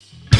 you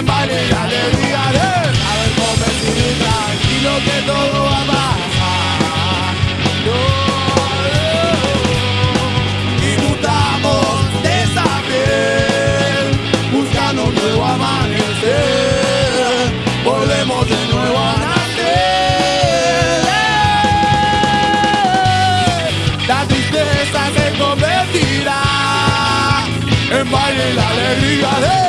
en baile y alegría de A ver, come tranquilo que todo va a pasar no, no. Y mutamos de esa piel Buscando un nuevo amanecer Volvemos de nuevo a nacer La tristeza se convertirá En baile y la alegría de